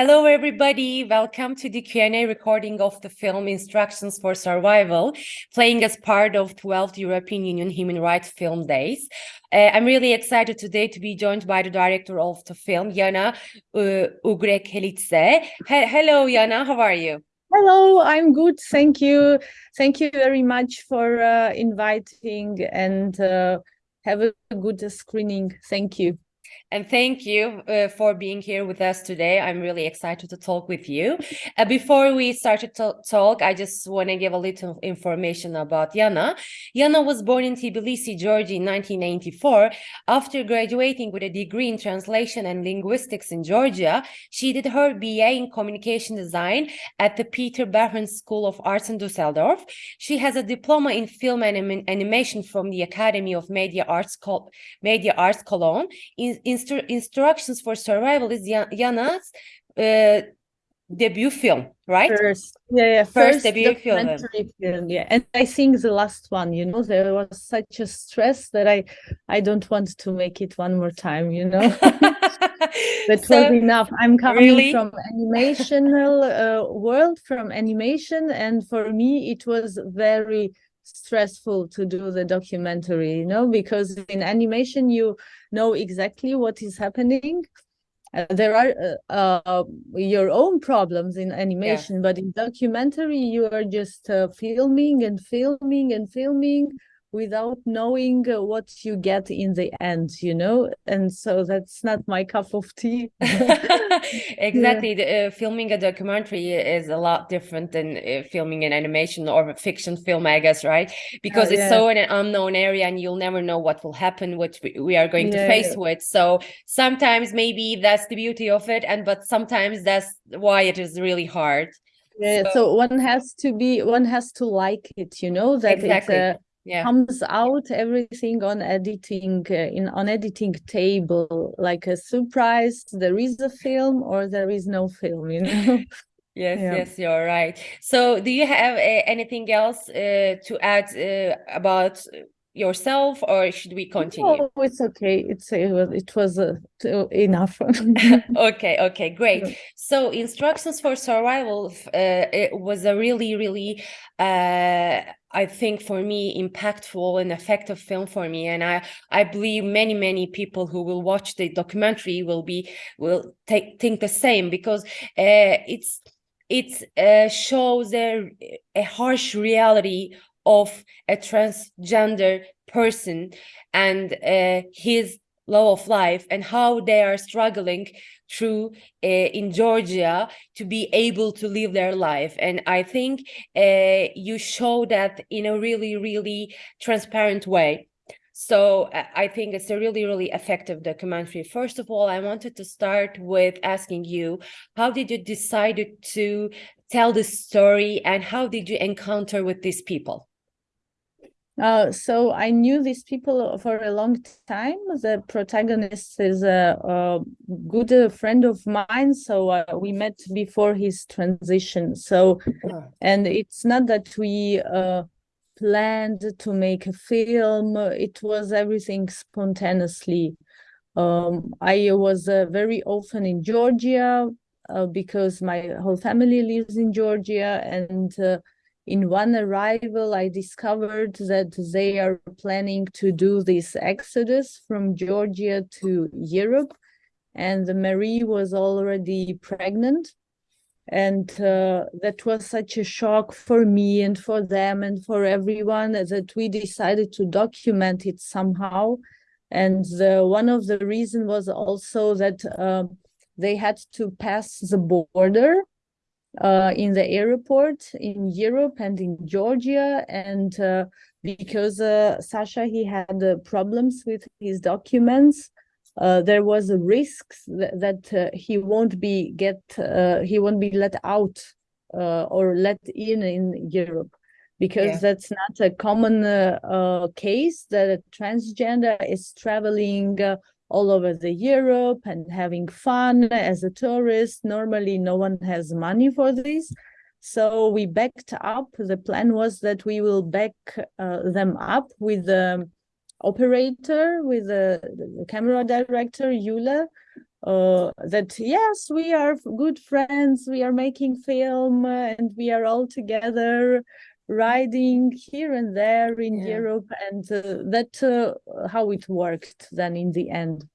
Hello, everybody. Welcome to the Q&A recording of the film Instructions for Survival, playing as part of 12th European Union Human Rights Film Days. Uh, I'm really excited today to be joined by the director of the film, Yana uh, Ugrekhelidze. He hello, Yana. How are you? Hello, I'm good. Thank you. Thank you very much for uh, inviting and uh, have a good screening. Thank you. And thank you uh, for being here with us today. I'm really excited to talk with you. Uh, before we start to talk, I just want to give a little information about Yana. Yana was born in Tbilisi, Georgia in 1994. After graduating with a degree in translation and linguistics in Georgia, she did her BA in communication design at the Peter Behrens School of Arts in Dusseldorf. She has a diploma in film and animation from the Academy of Media Arts, Media Arts Cologne. In, In instru instructions for survival is Yana's uh, debut film, right? First, yeah, yeah first, first debut film. film. Yeah, and I think the last one. You know, there was such a stress that I, I don't want to make it one more time. You know, that so, was enough. I'm coming really? from animational uh, world, from animation, and for me, it was very stressful to do the documentary you know because in animation you know exactly what is happening uh, there are uh, uh, your own problems in animation yeah. but in documentary you are just uh, filming and filming and filming without knowing uh, what you get in the end you know and so that's not my cup of tea exactly yeah. the, uh, filming a documentary is a lot different than uh, filming an animation or a fiction film i guess right because it's yeah. so in an unknown area and you'll never know what will happen what we, we are going yeah. to face with so sometimes maybe that's the beauty of it and but sometimes that's why it is really hard yeah so, so one has to be one has to like it you know that exactly. it's a yeah. comes out everything on editing uh, in on editing table like a surprise there is a film or there is no film you know yes yeah. yes you're right so do you have uh, anything else uh, to add uh, about yourself or should we continue? No, it's okay. It's it was it was uh, enough. Okay okay great. So instructions for survival uh, it was a really really uh, I think for me impactful and effective film for me. And I I believe many many people who will watch the documentary will be will take think the same because uh, it's it uh, shows a, a harsh reality of a transgender person and uh, his law of life and how they are struggling through uh, in Georgia to be able to live their life. And I think uh, you show that in a really, really transparent way. So uh, I think it's a really, really effective documentary. First of all, I wanted to start with asking you, how did you decide to tell this story and how did you encounter with these people? Uh, so I knew these people for a long time. The protagonist is a, a good uh, friend of mine, so uh, we met before his transition. So, and it's not that we uh, planned to make a film. It was everything spontaneously. Um, I was uh, very often in Georgia uh, because my whole family lives in Georgia, and in one arrival, I discovered that they are planning to do this exodus from Georgia to Europe. And Marie was already pregnant. And uh, that was such a shock for me and for them and for everyone that we decided to document it somehow. And the, one of the reasons was also that uh, they had to pass the border uh, in the airport in Europe and in Georgia. And uh, because uh, Sasha, he had uh, problems with his documents, uh, there was a risk that, that uh, he won't be get he won't be let out or let in in Europe because yeah. that's not a common case that a transgender is traveling all over the Europe and having fun as a tourist. Normally, no one has money for this. So we backed up. The plan was that we will back uh, them up with the operator, with the, the camera director, Yula, uh, that yes, we are good friends, we are making film, and we are all together riding here and there in Yeah. Europe, and uh, that uh, how it worked then in the end.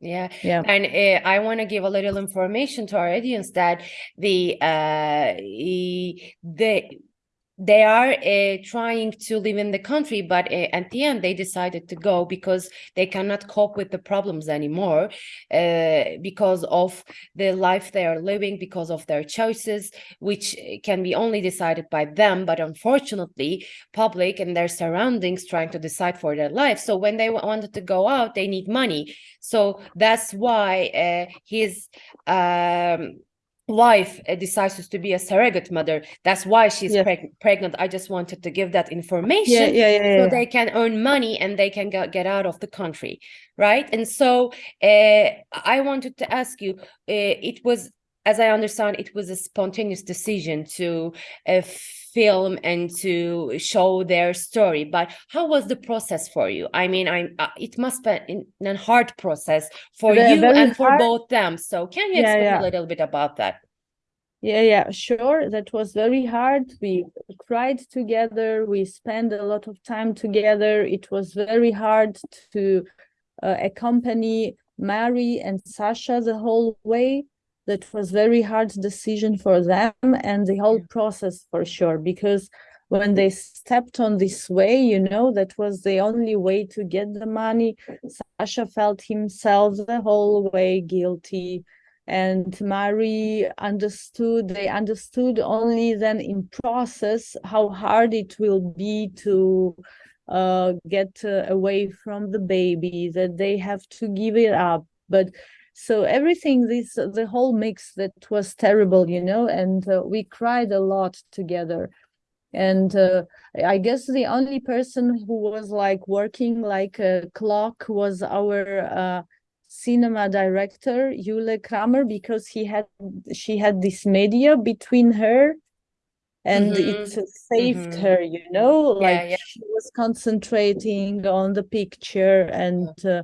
Yeah, Yeah. and uh, I want to give a little information to our audience that the uh the they are uh, trying to live in the country, but uh, at the end they decided to go because they cannot cope with the problems anymore, uh, because of the life they are living, because of their choices, which uh, can be only decided by them. But unfortunately, public and their surroundings trying to decide for their life. So when they wanted to go out, they need money. So that's why uh, his um, wife uh, decides to be a surrogate mother. That's why she's Yeah. preg- pregnant. I just wanted to give that information yeah, yeah, so they can earn money and they can go, get out of the country, right? And so uh, I wanted to ask you, uh, it was, as I understand, it was a spontaneous decision to uh, film and to show their story. But how was the process for you? I mean, I'm, uh, it must be in, a hard process for you and for hard. both them. So can you Yeah, explain yeah. a little bit about that? Yeah, yeah, sure. That was very hard. We cried together. We spent a lot of time together. It was very hard to uh, accompany Mary and Sasha the whole way. That was very hard decision for them and the whole process for sure. Because when they stepped on this way, you know, that was the only way to get the money. Sasha felt himself the whole way guilty and Mary understood, they understood only then in process how hard it will be to uh, get uh, away from the baby, that they have to give it up. But so everything, this, the whole mix that was terrible, you know, and uh, we cried a lot together. And uh, I guess the only person who was like working like a clock was our uh, cinema director Jule Kramer because he had she had this media between her and it Mhm, saved mhm. her you know Yeah, like yeah. she was concentrating on the picture and uh,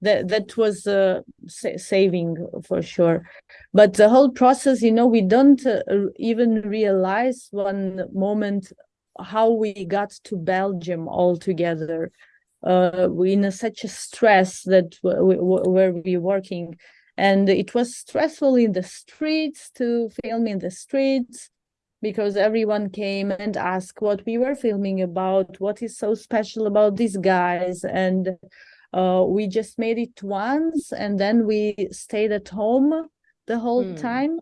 that that was uh, sa- saving for sure. But the whole process you know we don't uh, even realize one moment how we got to Belgium all together uh, we in a, such a stress that w- w- w- where we working. And it was stressful in the streets to film in the streets because everyone came and asked what we were filming about what is so special about these guys and uh, we just made it once and then we stayed at home the whole Hmm. time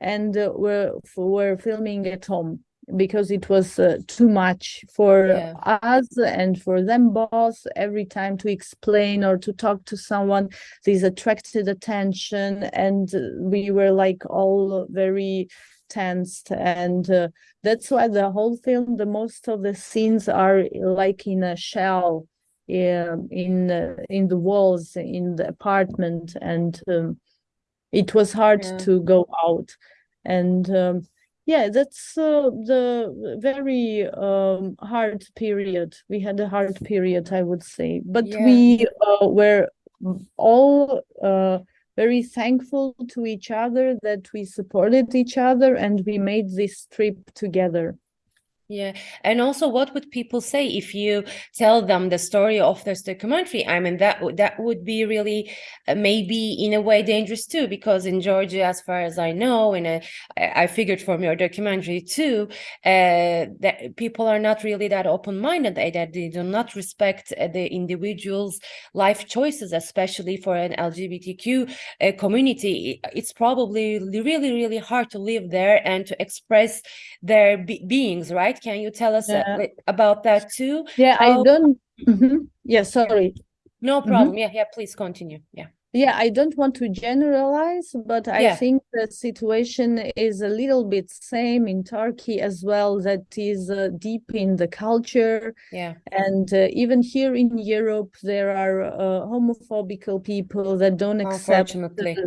and uh, we're, we're filming at home because it was uh, too much for Yeah. us and for them both every time to explain or to talk to someone this attracted attention and uh, we were like all very tensed and uh, that's why the whole film the most of the scenes are like in a shell in uh, in the walls in the apartment and um, it was hard Yeah. to go out and um, yeah that's uh, the very um, hard period we had a hard period i would say but Yeah. we uh, were all uh, very thankful to each other that we supported each other and we made this trip together Yeah, and also, what would people say if you tell them the story of this documentary? I mean, that that would be really uh, maybe in a way dangerous too, because in Georgia, as far as I know, and uh, I figured from your documentary too, uh, that people are not really that open-minded, that they do not respect uh, the individual's life choices, especially for an LGBTQ uh, community. It's probably really, really hard to live there and to express their be beings, right? Can you tell us uh, Yeah. li- about that too? yeah i don't Mhm. yeah sorry No problem. Yeah, yeah, please continue. Yeah. Yeah, I don't want to generalize, but I Yeah. think the situation is a little bit same in Turkey as well, that is uh, deep in the culture. Yeah. And uh, even here in Europe, there are uh, homophobical people that don't accept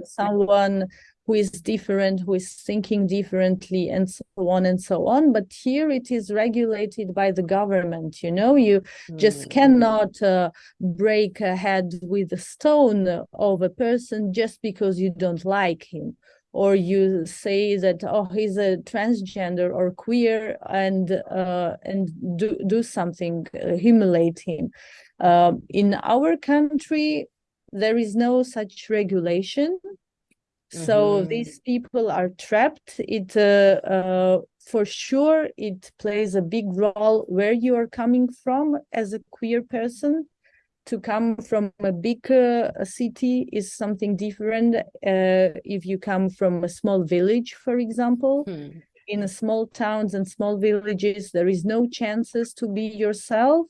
someone who is different, who is thinking differently, and so on and so on. But here it is regulated by the government. You know, you just cannot uh, break a head with a stone of a person just because you don't like him or you say that oh he's a transgender or queer and uh, and do do something uh, humiliate him uh, in our country there is no such regulation so mm-hmm. these people are trapped it uh, uh, for sure it plays a big role where you are coming from as a queer person to come from a big uh, city is something different uh, if you come from a small village for example hmm. in small towns and small villages there is no chances to be yourself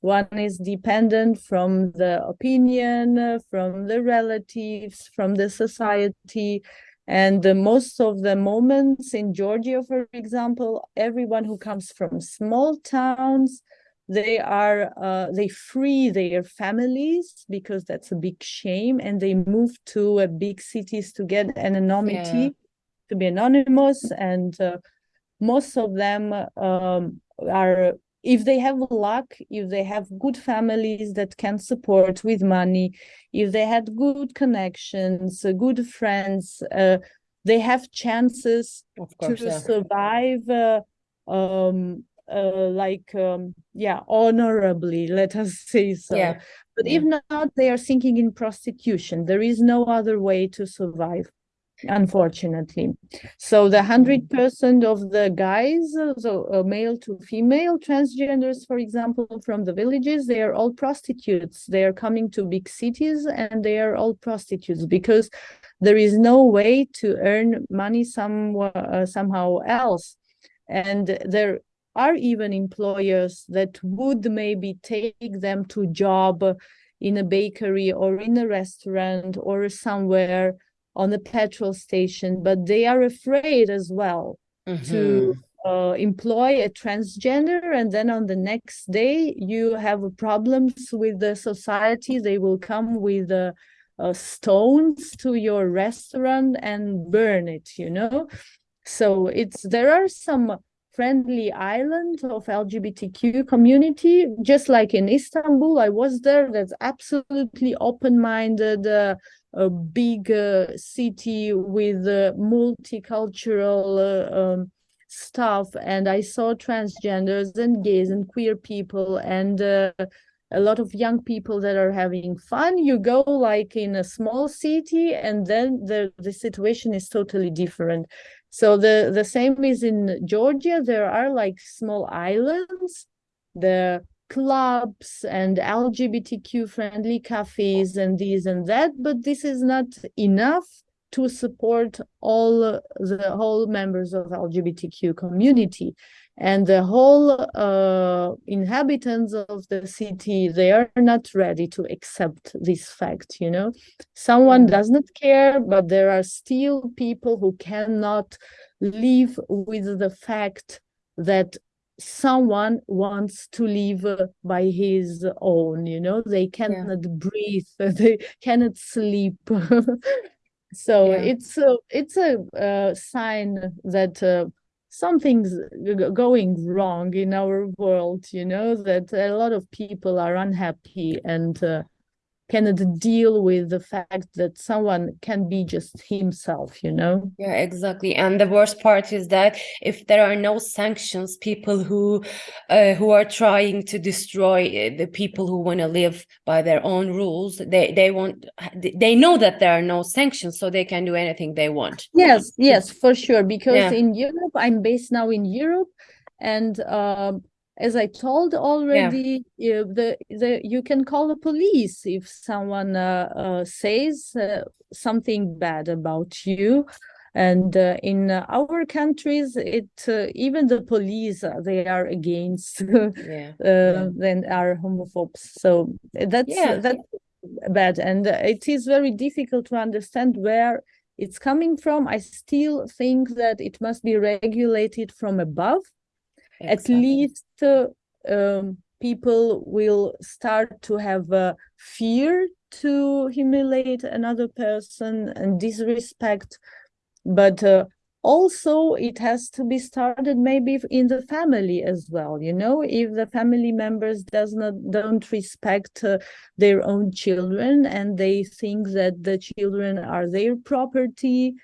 one is dependent from the opinion uh, from the relatives from the society. And the most of the moments in georgia for example everyone who comes from small towns they are uh, they free their families because that's a big shame. And they move to uh, big cities to get anonymity yeah. to be anonymous. And uh, most of them um, are if they have luck if they have good families that can support with money if they had good connections uh, good friends uh, they have chances course, to yeah. survive uh, um, uh, like um, yeah honorably let us say so yeah. but yeah. if not they are sinking in prostitution there is no other way to survive unfortunately. So the 100% mm. of the guys so uh, male to female transgenders for example from the villages they are all prostitutes. They are coming to big cities and they are all prostitutes because there is no way to earn money some uh, somehow else. And there are even employers that would maybe take them to job in a bakery or in a restaurant or somewhere on a petrol station but they are afraid as well mm-hmm. to uh, employ a transgender and then on the next day you have problems with the society they will come with uh, uh, stones to your restaurant and burn it you know so it's there are some friendly island of LGBTQ community, just like in Istanbul. I was there. That's absolutely open-minded, uh, a big uh, city with uh, multicultural uh, um, stuff, and I saw transgenders and gays and queer people and uh, a lot of young people that are having fun. You go like in a small city and then the the situation is totally different. So the, the same is in Georgia. There are like small islands, the clubs and LGBTQ friendly cafes and this and that, but this is not enough to support all the whole members of LGBTQ community. And the whole uh, inhabitants of the city they are not ready to accept this fact you know? Someone does not care but there are still people who cannot live with the fact that someone wants to live by his own you know they cannot yeah. breathe they cannot sleep so yeah. it's a it's a uh, sign that uh, something's going wrong in our world you know that a lot of people are unhappy and uh, cannot deal with the fact that someone can be just himself you know? Yeah exactly. And the worst part is that if there are no sanctions people who uh, who are trying to destroy uh, the people who want to live by their own rules they they want they know that there are no sanctions so they can do anything they want. Yes yes for sure because yeah. in europe i'm based now in europe and um as I told already, yeah. the the you can call the police if someone uh, uh, says uh, something bad about you. And uh, in our countries, it uh, even the police uh, they are against yeah. yeah. then are homophobes. So that's yeah. that's bad, and it is very difficult to understand where it's coming from. I still think that it must be regulated from above exactly. at least uh, um, people will start to have a fear to humiliate another person and disrespect but uh, also it has to be started maybe in the family as well you know if the family members does not don't respect uh, their own children and they think that the children are their property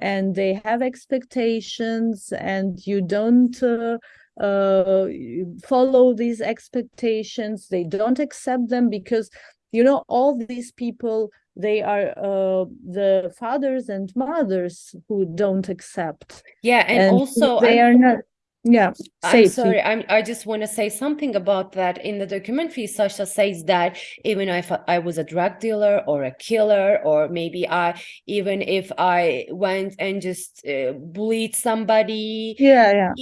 and they have expectations and you don't uh, follow these expectations. They don't accept them because you know all these people they are uh, the fathers and mothers who don't accept. Yeah and, and also they I'm, are not yeah i'm sorry i'm i just want to say something about that. In the documentary sasha says that even if i was a drug dealer or a killer or maybe i even if i went and just uh, bullied somebody yeah yeah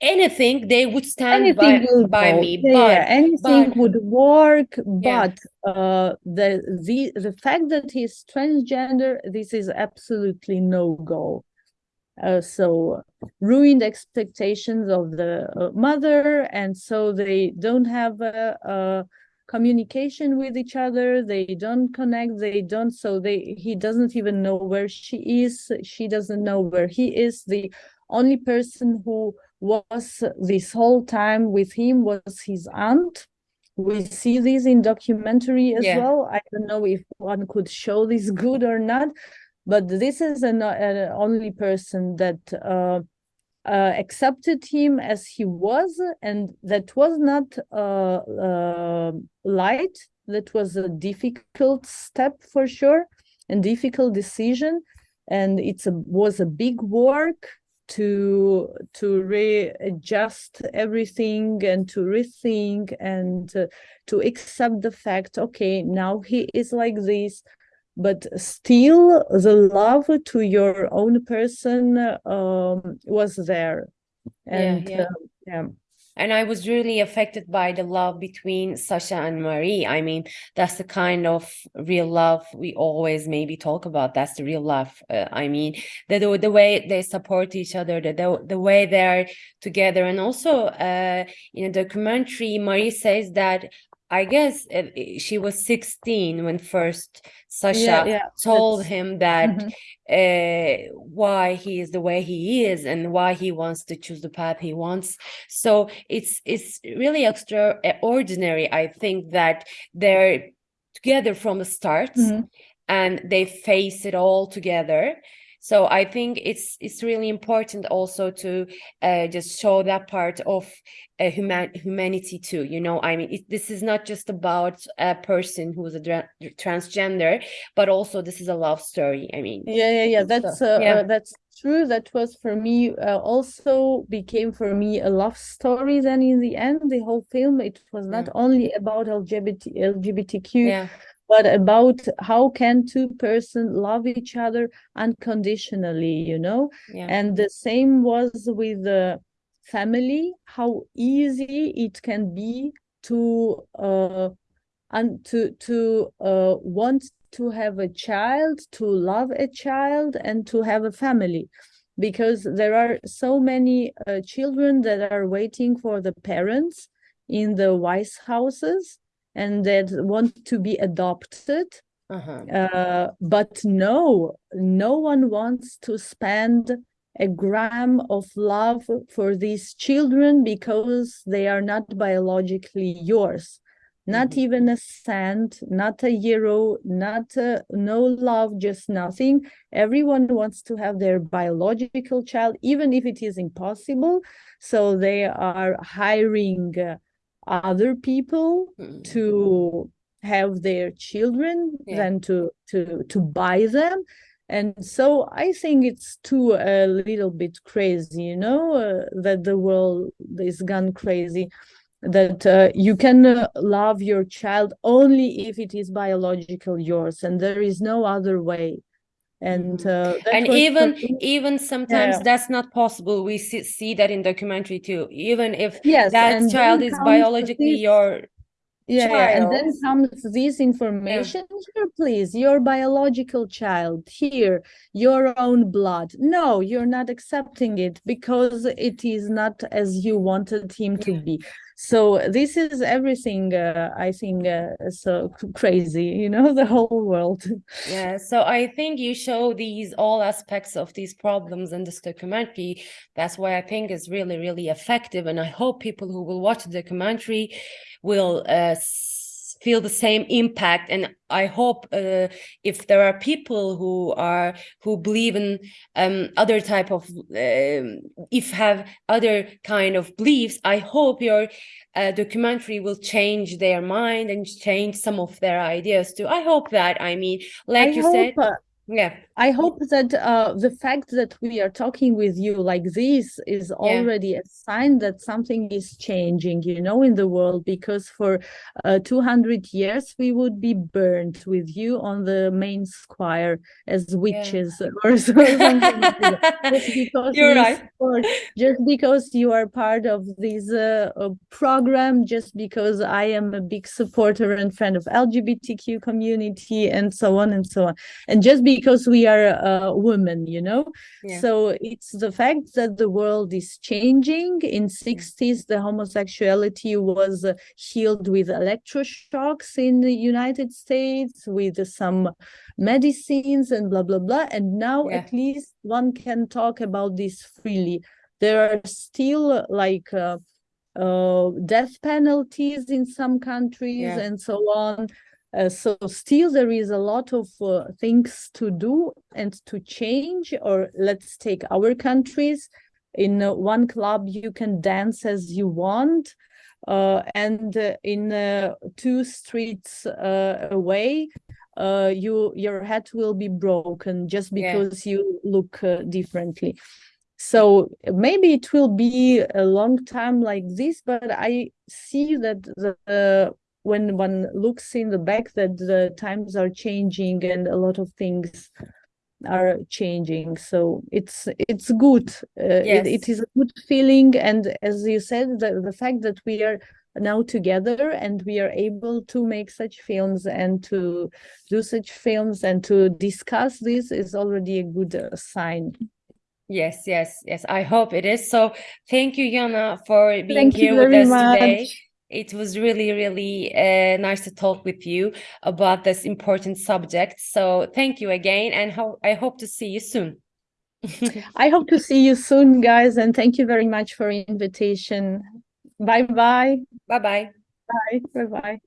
anything they would stand anything by, by me yeah, but yeah, anything but, would work but yeah. uh the the the fact that he's transgender this is absolutely no go. Uh, so ruined expectations of the uh, mother and so they don't have a, a communication with each other they don't connect they don't so they he doesn't even know where she is she doesn't know where he is. The only person who was this whole time with him was his aunt. We see this in documentary as yeah. well. I don't know if one could show this good or not but this is an, an only person that uh, uh, accepted him as he was and that was not uh, uh light. That was a difficult step for sure and difficult decision. And it was a big work to to readjust everything and to rethink and uh, to accept the fact okay now he is like this but still the love to your own person um, was there and yeah, yeah. Uh, yeah and I was really affected by the love between Sasha and Marie. I mean, that's the kind of real love we always maybe talk about. That's the real love. Uh, I mean, the, the, the way they support each other, the the, the way they're together, and also uh, in a documentary, Marie says that I guess it, she was 16 when first Sasha yeah, yeah, told him that mm -hmm. uh, why he is the way he is and why he wants to choose the path he wants. So it's it's really extraordinary. I think that they're together from the start mm -hmm. and they face it all together so i think it's it's really important also to uh, just show that part of uh, human humanity too you know? I mean it, this is not just about a person who's a transgender but also this is a love story i mean. Yeah yeah yeah. That's so, uh, yeah. Uh, that's true. That was for me uh, also became for me a love story then in the end the whole film. It was not yeah. only about lgbt lgbtq yeah but about how can two person love each other unconditionally you know yeah. and the same was with the family how easy it can be to uh and to to uh want to have a child to love a child and to have a family because there are so many uh, children that are waiting for the parents in the wise houses and that want to be adopted uh-huh. uh, but no no one wants to spend a gram of love for these children because they are not biologically yours not mm-hmm. even a cent not a euro not a, no love just nothing everyone wants to have their biological child even if it is impossible so they are hiring uh, other people mm. to have their children yeah. than to to to buy them and so i think it's too a little bit crazy you know uh, that the world is gone crazy that uh, you can uh, love your child only if it is biological yours and there is no other way and mm-hmm. uh, and even even sometimes yeah. that's not possible we see, see that in documentary too even if yes, that child is biologically your yeah, yeah, and then comes this information yeah. here please your biological child here your own blood. No you're not accepting it because it is not as you wanted him to be. So this is everything uh, i think uh, so crazy you know the whole world. Yeah so i think you show these all aspects of these problems in this documentary. That's why i think it's really really effective and i hope people who will watch the documentary will uh, feel the same impact. And i hope uh, if there are people who are who believe in um, other type of um, if have other kind of beliefs i hope your uh, documentary will change their mind and change some of their ideas too. I hope that i mean like I you hope, said uh, yeah I hope that uh, the fact that we are talking with you like this is already yeah. a sign that something is changing, you know, in the world. Because for uh, 200 years we would be burned with you on the main square as witches yeah. or, so, something. just because You're right. Just because you are part of this uh, program, just because I am a big supporter and friend of LGBTQ community, and so on and so on, and just because we are a woman you know yeah. so it's the fact that the world is changing in 60s the homosexuality was uh, healed with electroshocks in the united states with some medicines and blah blah blah and now yeah. at least one can talk about this freely there are still like uh, uh, death penalties in some countries yeah. and so on uh, so still there is a lot of uh, things to do and to change or let's take our countries in uh, one club you can dance as you want uh, and uh, in uh, two streets away you your head will be broken just because yeah. you look differently so maybe it will be a long time like this but i see that the when one looks in the back that the times are changing and a lot of things are changing. So it's it's good. Uh, yes. it, it is a good feeling. And as you said the, the fact that we are now together and we are able to make such films and to do such films and to discuss this is already a good uh, sign. Yes yes yes. I hope it is. So thank you yana for being thank here with us much. today it was really, really uh, nice to talk with you about this important subject. So thank you again, and ho I hope to see you soon. I hope to see you soon, guys, and thank you very much for invitation. Bye-bye. Bye-bye. Bye. Bye-bye.